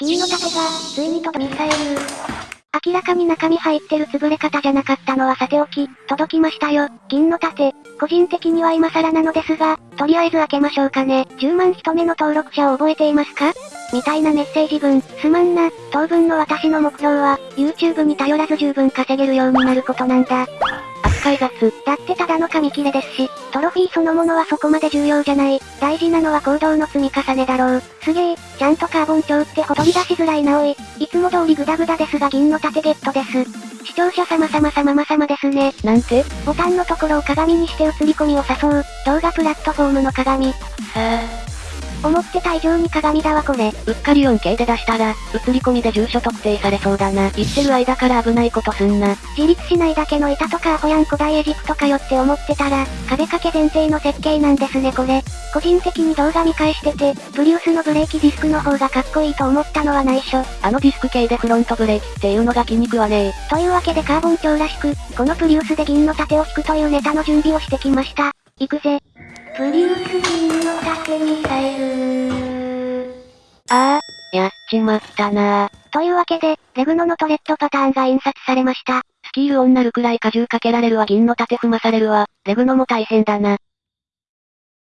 銀の盾が、ついに届ミサイル。明らかに中身入ってる潰れ方じゃなかったのはさておき、届きましたよ、銀の盾。個人的には今更なのですが、とりあえず開けましょうかね。10万人目の登録者を覚えていますか？みたいなメッセージ文、すまんな、当分の私の目標は、YouTube に頼らず十分稼げるようになることなんだ。扱い雑。だってただの紙切れですし、トロフィーそのものはそこまで重要じゃない。大事なのは行動の積み重ねだろう。すげえ、ちゃんとカーボン調ってほとり出しづらいなおい。いつも通りグダグダですが銀の盾ゲットです。視聴者様様様様様ですね。なんてボタンのところを鏡にして映り込みを誘う、動画プラットフォームの鏡。さあ。思ってた以上に鏡だわこれ。うっかり 4K で出したら、映り込みで住所特定されそうだな。言ってる間から危ないことすんな。自立しないだけの板とかアホやん古代エジプトかよって思ってたら、壁掛け前提の設計なんですねこれ。個人的に動画見返してて、プリウスのブレーキディスクの方がかっこいいと思ったのは内緒。あのディスク系でフロントブレーキっていうのが気に食わねえ。というわけでカーボン調らしく、このプリウスで銀の盾を引くというネタの準備をしてきました。行くぜ。プリウス銀の盾ミサイルああ、やっちまったなというわけで、レグノのトレッドパターンが印刷されました。スキールオンなるくらい荷重かけられるわ銀の盾踏まされるわ。レグノも大変だな。